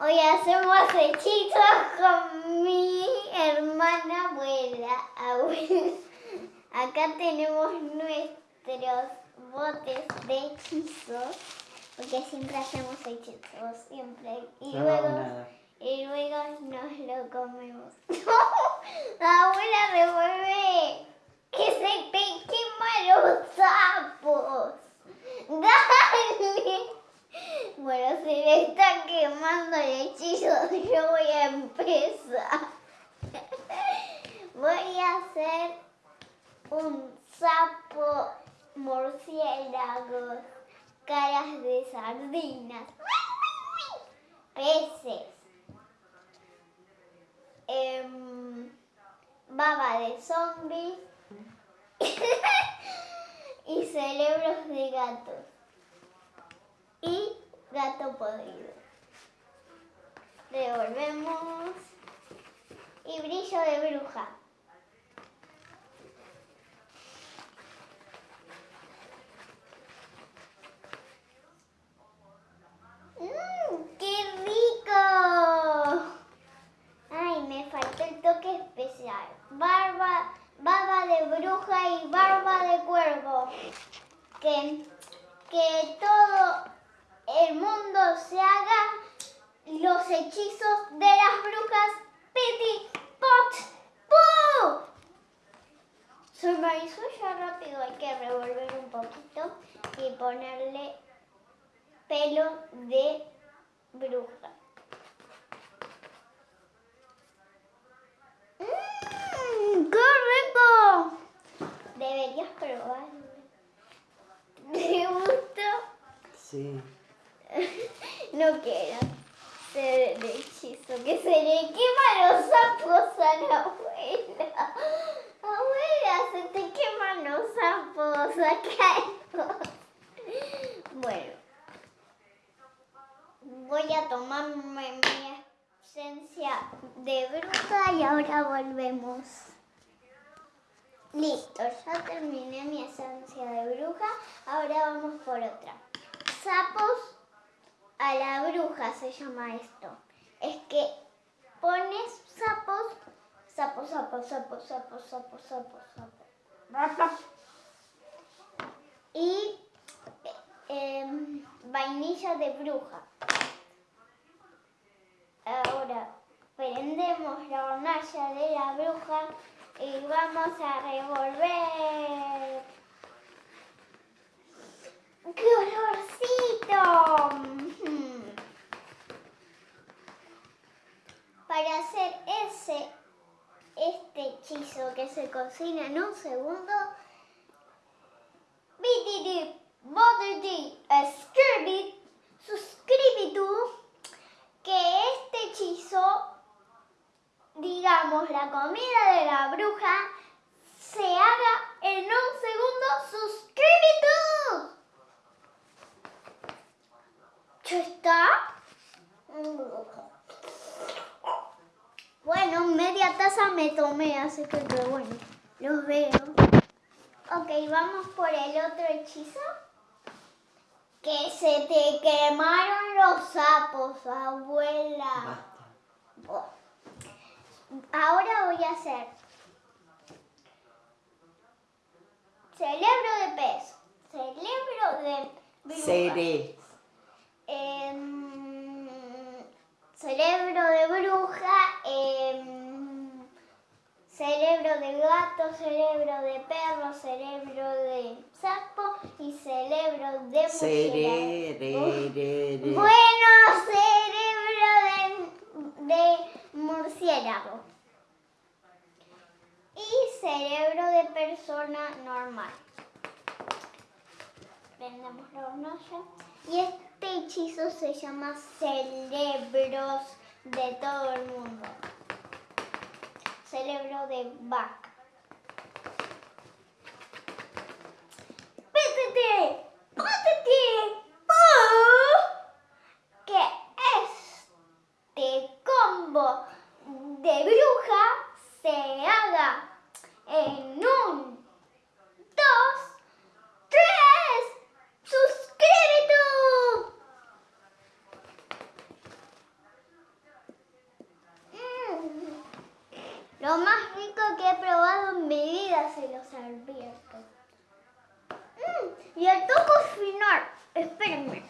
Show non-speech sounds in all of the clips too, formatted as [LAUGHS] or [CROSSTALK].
Hoy hacemos hechizos con mi hermana abuela. abuela. Acá tenemos nuestros botes de hechizos. Porque siempre hacemos hechizos, siempre. Y No, luego, nada. y luego nos lo comemos. [LAUGHS] La abuela revuelve que se te queman los sapos. [LAUGHS] Dale. Bueno, se le está quemando el hechizo. [LAUGHS] Yo voy a empezar. Voy a hacer un sapo murciélago, caras de sardinas, peces, em, baba de zombies [LAUGHS] y cerebros de gatos gato podrido. Devolvemos y brillo de bruja. ¡Mmm! ¡Qué rico! Ay, me faltó el toque especial. Barba, baba de bruja y barba de cuervo. Que, que todo el mundo se haga los hechizos de las brujas Piti Pot. Se me hizo ya rápido, hay que revolver un poquito y ponerle pelo de bruja. ¡Mmm! ¡Qué rico! Deberías probarlo. [LAUGHS] ¿Te gustó? Sí. [LAUGHS] No quiero ser el hechizo que se le queman los sapos a la abuela. Abuela, se te queman los sapos acá. Bueno, voy a tomarme mi esencia de bruja y ahora volvemos. Listo, ya terminé mi esencia de bruja, ahora vamos por otra. Sapos a la bruja se llama esto. Es que pones sapos, sapos, sapos, sapos, sapos, sapos, sapos, sapos. Y eh, em, vainilla de bruja. Ahora prendemos la hornalla de la bruja y vamos a revolver. ¡Qué olorcito! Mm. Para hacer ese, este hechizo que se cocina en un segundo, bititi, botiti, escribit, suscribitu, que este hechizo, digamos, la comida de la bruja, se haga en un segundo, suscribitu. ¿Ya está? Bueno, media taza me tomé, así que qué bueno. Los veo. Ok, vamos por el otro hechizo. Que se te quemaron los sapos, abuela. Ahora voy a hacer cerebro de pez, cerebro de bruja. Seré. Em, cerebro de bruja, em, cerebro de gato, cerebro de perro, cerebro de sapo y cerebro de murciélago. Bueno, cerebro de, de murciélago. Y cerebro de persona normal. Prendemos la hornalla. Y este hechizo se llama cerebros de todo el mundo. Cerebro de vaca. ¡Pétete! ¡Pétete! ¡Oh! Que este combo de bruja se haga en un, dos, tres. ¡Suscríbete! Abierto. Mm, y el toco final. Espérenme.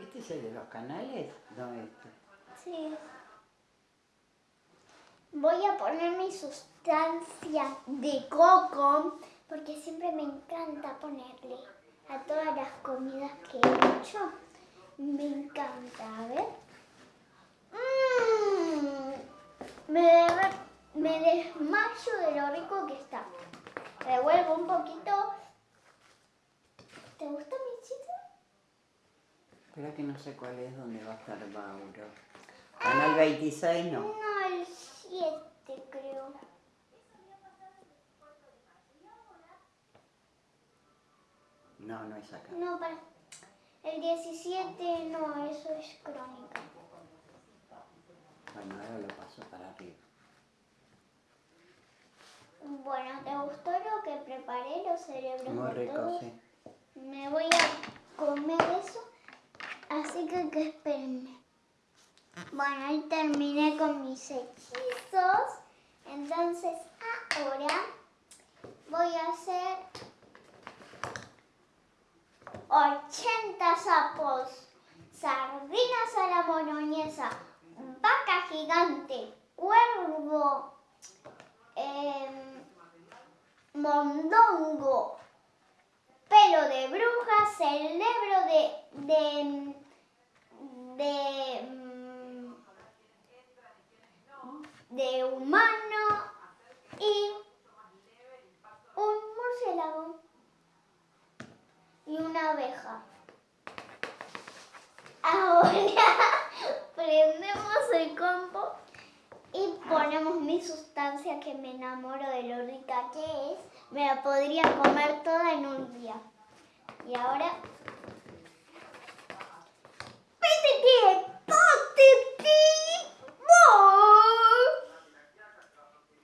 ¿Este es el de los canales? No, este. Sí. Voy a poner mi sustancia de coco porque siempre me encanta ponerle a todas las comidas que he hecho. Me encanta, a ver. Mm, me, me desmayo de lo rico que está. Revuelvo un poquito. ¿Te gusta mi chiste? Espera que no sé cuál es donde va a estar Mauro. Canal 26 no. No, el 7 creo. No, no es acá. No, para. El 17 no, eso es crónica. Bueno, ahora lo paso para arriba. Bueno, ¿te gustó lo que preparé? Los cerebros Muy rico, todos? sí. Me voy a comer eso, así que, que espérenme. Bueno, ahí terminé con mis hechizos. Entonces ahora voy a hacer 80 sapos, sardinas a la vaca gigante, cuervo, em, mondongo, pelo de bruja, cerebro de de de mm, de humano y un murciélago y una abeja. Ahora [LAUGHS] prendemos el combo y ponemos mi sustancia que me enamoro de lo rica que es. Me la podría comer toda en un día. Y ahora...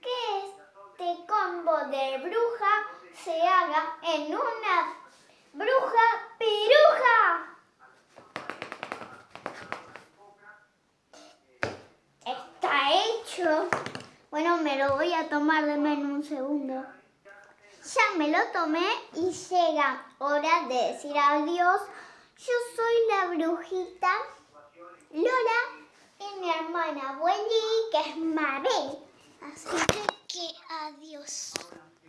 Que este combo de bruja se haga en una bruja piruja. Está Bueno, me lo voy a tomar de en un segundo. Ya me lo tomé y llega hora de decir adiós. Yo soy la brujita Lola y mi hermana Wendy, que es Mabel. Así que adiós.